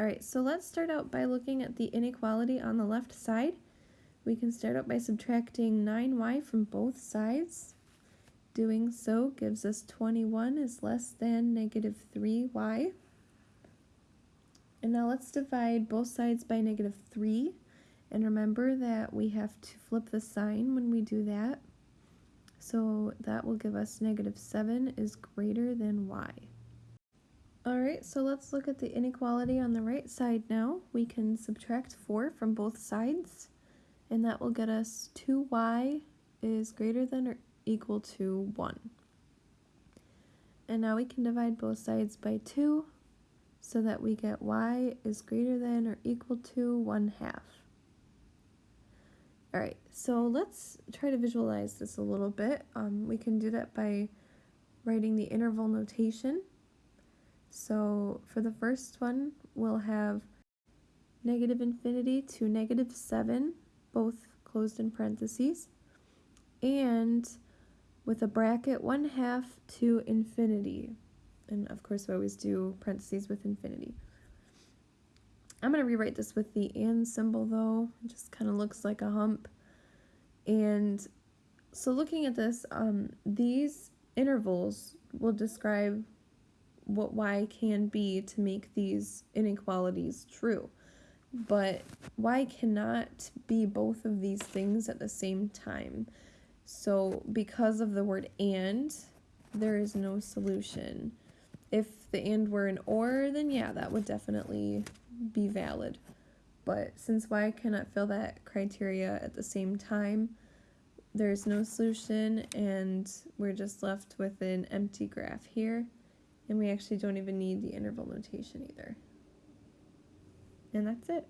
All right, so let's start out by looking at the inequality on the left side. We can start out by subtracting 9y from both sides. Doing so gives us 21 is less than negative 3y. And now let's divide both sides by negative 3. And remember that we have to flip the sign when we do that. So that will give us negative 7 is greater than y. Alright, so let's look at the inequality on the right side now. We can subtract 4 from both sides, and that will get us 2y is greater than or equal to 1. And now we can divide both sides by 2, so that we get y is greater than or equal to 1 half. Alright, so let's try to visualize this a little bit. Um, we can do that by writing the interval notation. So for the first one, we'll have negative infinity to negative 7, both closed in parentheses, and with a bracket 1 half to infinity. And of course, we always do parentheses with infinity. I'm going to rewrite this with the and symbol though. It just kind of looks like a hump. And so looking at this, um, these intervals will describe what y can be to make these inequalities true. But y cannot be both of these things at the same time. So because of the word and, there is no solution. If the and were an or, then yeah, that would definitely be valid. But since y cannot fill that criteria at the same time, there's no solution and we're just left with an empty graph here. And we actually don't even need the interval notation either. And that's it.